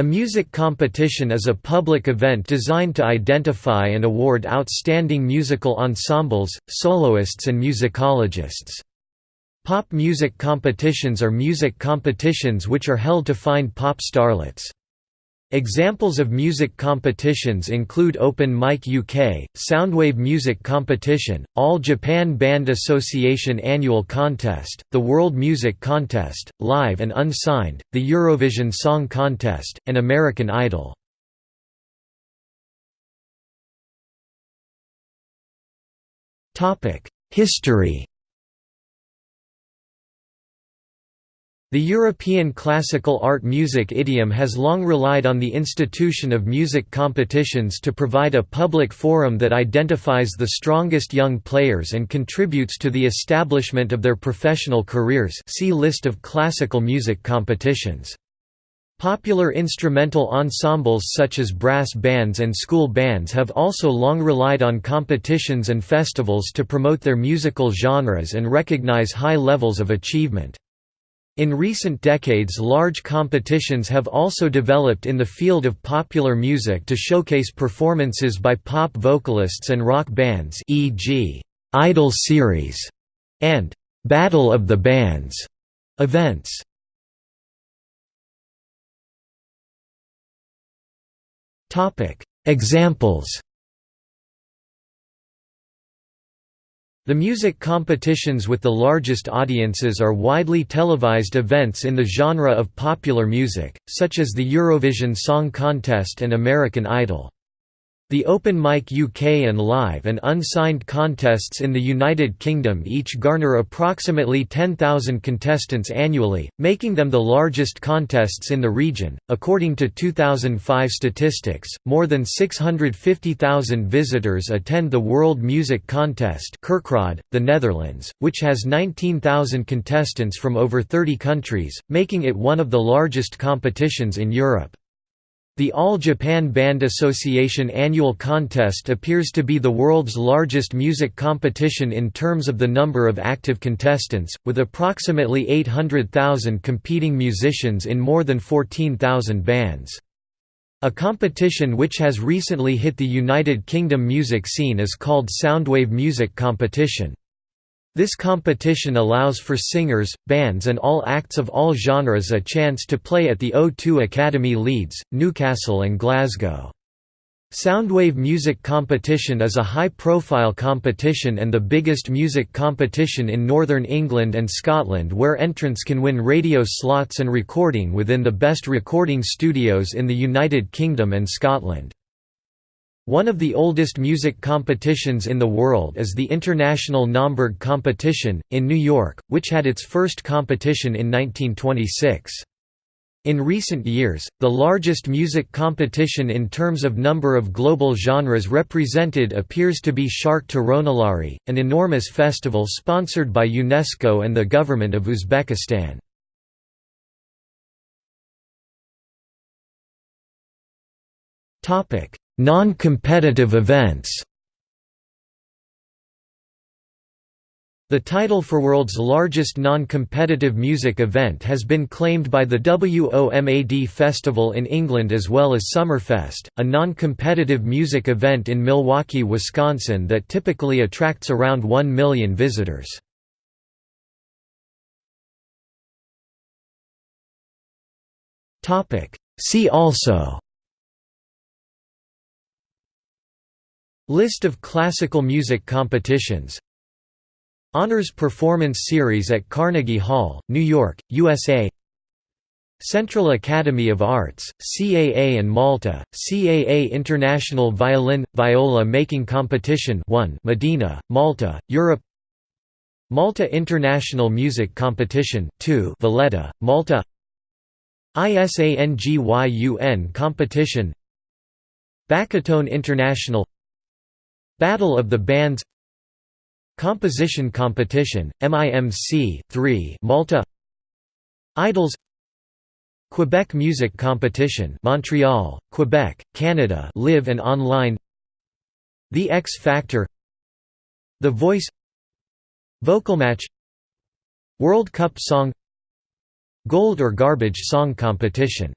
A music competition is a public event designed to identify and award outstanding musical ensembles, soloists and musicologists. Pop music competitions are music competitions which are held to find pop starlets. Examples of music competitions include Open Mic UK, Soundwave Music Competition, All Japan Band Association Annual Contest, the World Music Contest, Live and Unsigned, the Eurovision Song Contest, and American Idol. History The European classical art music idiom has long relied on the institution of music competitions to provide a public forum that identifies the strongest young players and contributes to the establishment of their professional careers see List of classical music competitions. Popular instrumental ensembles such as brass bands and school bands have also long relied on competitions and festivals to promote their musical genres and recognize high levels of achievement. In recent decades large competitions have also developed in the field of popular music to showcase performances by pop vocalists and rock bands e.g., Idol Series and Battle of the Bands events. Examples The music competitions with the largest audiences are widely televised events in the genre of popular music, such as the Eurovision Song Contest and American Idol. The Open Mic UK and live and unsigned contests in the United Kingdom each garner approximately 10,000 contestants annually, making them the largest contests in the region. According to 2005 statistics, more than 650,000 visitors attend the World Music Contest, Kerkrade, the Netherlands, which has 19,000 contestants from over 30 countries, making it one of the largest competitions in Europe. The All Japan Band Association annual contest appears to be the world's largest music competition in terms of the number of active contestants, with approximately 800,000 competing musicians in more than 14,000 bands. A competition which has recently hit the United Kingdom music scene is called Soundwave Music Competition. This competition allows for singers, bands and all acts of all genres a chance to play at the O2 Academy Leeds, Newcastle and Glasgow. Soundwave Music Competition is a high-profile competition and the biggest music competition in Northern England and Scotland where entrants can win radio slots and recording within the best recording studios in the United Kingdom and Scotland. One of the oldest music competitions in the world is the International Naumburg Competition, in New York, which had its first competition in 1926. In recent years, the largest music competition in terms of number of global genres represented appears to be Sharq Taronalari, an enormous festival sponsored by UNESCO and the government of Uzbekistan. Non-competitive events The title for world's largest non-competitive music event has been claimed by the WOMAD Festival in England as well as Summerfest, a non-competitive music event in Milwaukee, Wisconsin that typically attracts around 1 million visitors. See also List of classical music competitions. Honors Performance Series at Carnegie Hall, New York, USA Central Academy of Arts, CAA and Malta, CAA International Violin – Viola Making Competition 1 Mdina, Malta, Europe. Malta International Music Competition 2 Valletta, Malta. ISANGYUN Competition. Bachatone International Battle of the Bands Composition Competition, MIMC 3 Malta Idols Quebec Music Competition Montreal, Quebec, Canada live and online The X Factor The Voice Vocal Match World Cup Song Gold or Garbage Song Competition